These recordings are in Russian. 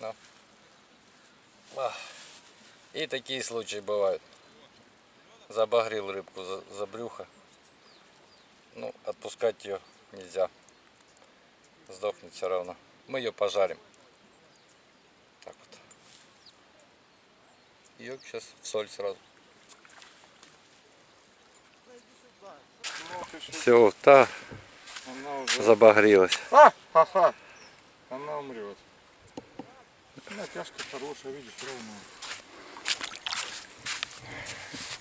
Ну. Ах. И такие случаи бывают. Забагрил рыбку за, за брюхо. Ну, отпускать ее нельзя. Сдохнет все равно. Мы ее пожарим. Так вот. Ее сейчас в соль сразу. Все, та забагрилась. А, ха-ха. Она умрет. Натяжка хорошая, видишь, ровная.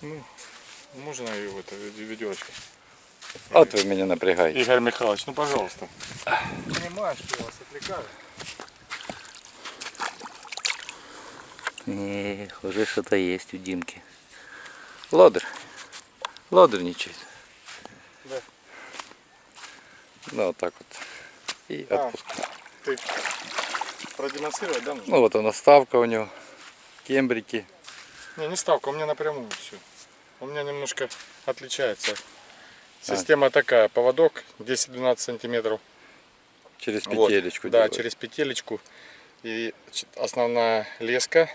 Ну, можно ее в это ведерочко? Вот вы меня напрягаете. Игорь Михайлович, ну пожалуйста. Понимаешь, что я вас отвлекаю? Не, уже что-то есть у Димки. Лодырь. Лодырничает. Да. Ну, вот так вот. И А. отпускай. Ты продемонстрировать, да? нужно? Ну, вот она ставка у него. Кембрики. Не, не ставка, у меня напрямую все. У меня немножко отличается. Система такая, поводок 10-12 сантиметров. Через Вот, петелечку Да, делают. через петелечку. И основная леска.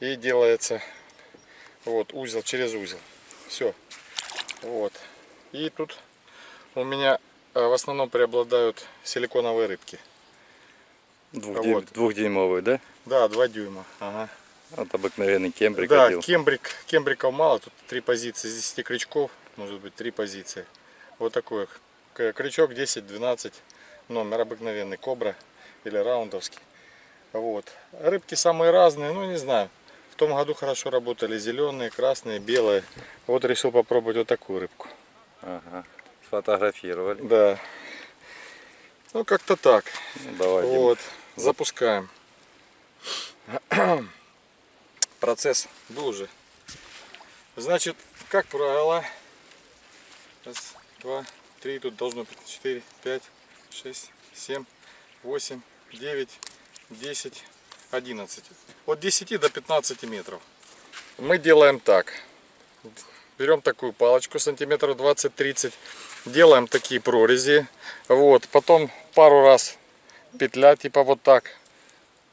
И делается вот узел через узел. Все. Вот. И тут у меня э, в основном преобладают силиконовые рыбки. Вот. Двухдюймовый, да? Да, 2 дюйма. Ага. Вот обыкновенный кембрик да, кембрик, кембриков мало, тут три позиции, из 10 крючков, может быть три позиции. Вот такой крючок 10-12, номер обыкновенный, кобра или раундовский. Вот. Рыбки самые разные, ну не знаю. В том году хорошо работали зеленые, красные, белые. Вот решил попробовать вот такую рыбку. Ага. Сфотографировали. Да. Ну как-то так. Ну, давай, Дим. Вот, запускаем. Процесс был уже. Значит, как правило, раз, два, три, тут должно быть четыре, пять, шесть, семь, восемь, девять, десять, одиннадцать. От 10 до 15 метров. Мы делаем так. Берем такую палочку сантиметров 20-30, делаем такие прорези. Вот, потом пару раз петля, типа вот так,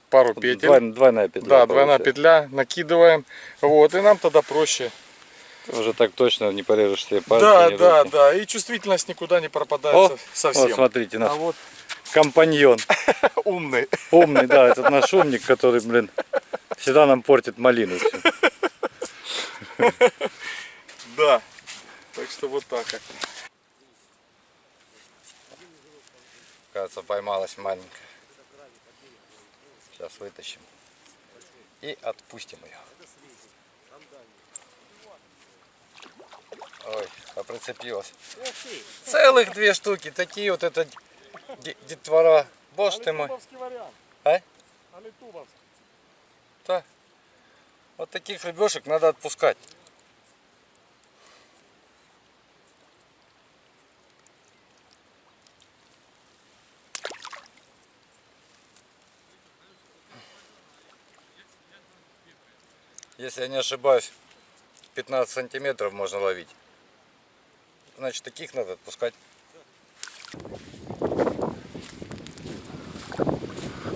пару петель. Двой- двойная петля. да, двойная получается. петля, накидываем. Вот, и нам тогда проще. Уже так точно не порежешь себе пальцы. да, да, руки. да. И чувствительность никуда не пропадает О, со- совсем. Вот смотрите, наш а вот компаньон. умный. Умный, да, этот наш умник, который, блин, всегда нам портит малину. Да. Так что вот так как. Кажется, поймалась маленькая. Сейчас вытащим. И отпустим ее. Ой, а прицепилась. Целых две штуки. Такие вот это де- детвора. Боже ты мой. вариант. А? Да. Вот таких рыбешек надо отпускать. Если я не ошибаюсь, 15 сантиметров можно ловить. Значит, таких надо отпускать.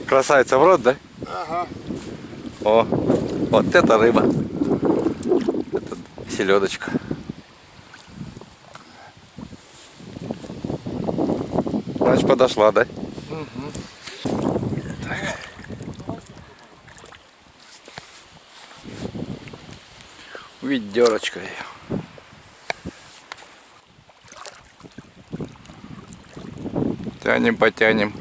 Красавица в рот, да? Ага. О, вот это рыба. Это селедочка. Значит, подошла, да? Так. Ведерочка ее. Тянем, потянем.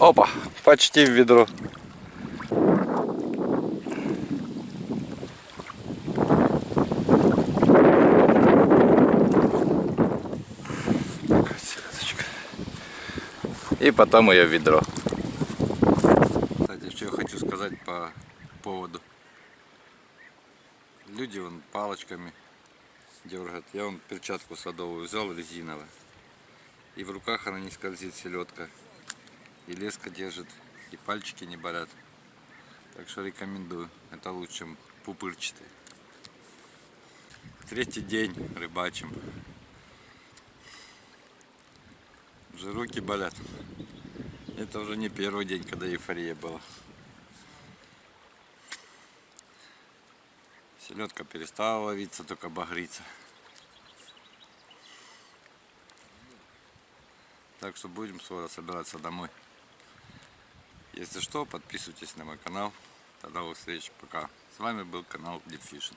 Опа, почти в ведро. И потом ее в ведро. Кстати, что я хочу сказать по поводу. Люди вон палочками дергает. Я вон перчатку садовую взял резиновую. И в руках она не скользит селедка. И леска держит, и пальчики не болят. Так что рекомендую. Это лучше, чем пупырчатый. Третий день рыбачим. Уже руки болят. Это уже не первый день, когда эйфория была. Селедка перестала ловиться, только багриться. Так что будем скоро собираться домой. Если что, подписывайтесь на мой канал. До новых встреч. Пока. С вами был канал Deep Fishing.